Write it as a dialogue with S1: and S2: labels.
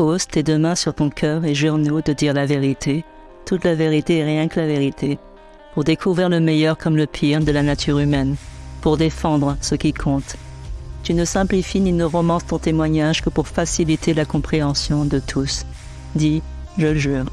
S1: Pose tes deux mains sur ton cœur et jure-nous de dire la vérité, toute la vérité et rien que la vérité, pour découvrir le meilleur comme le pire de la nature humaine, pour défendre ce qui compte. Tu ne simplifies ni ne romances ton témoignage que pour faciliter la compréhension de tous. Dis, je le jure.